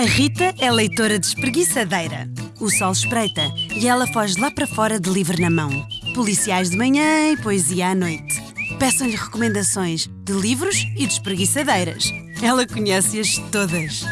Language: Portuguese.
A Rita é leitora despreguiçadeira. O sol espreita e ela foge lá para fora de livro na mão. Policiais de manhã e poesia à noite. Peçam-lhe recomendações de livros e despreguiçadeiras. Ela conhece-as todas.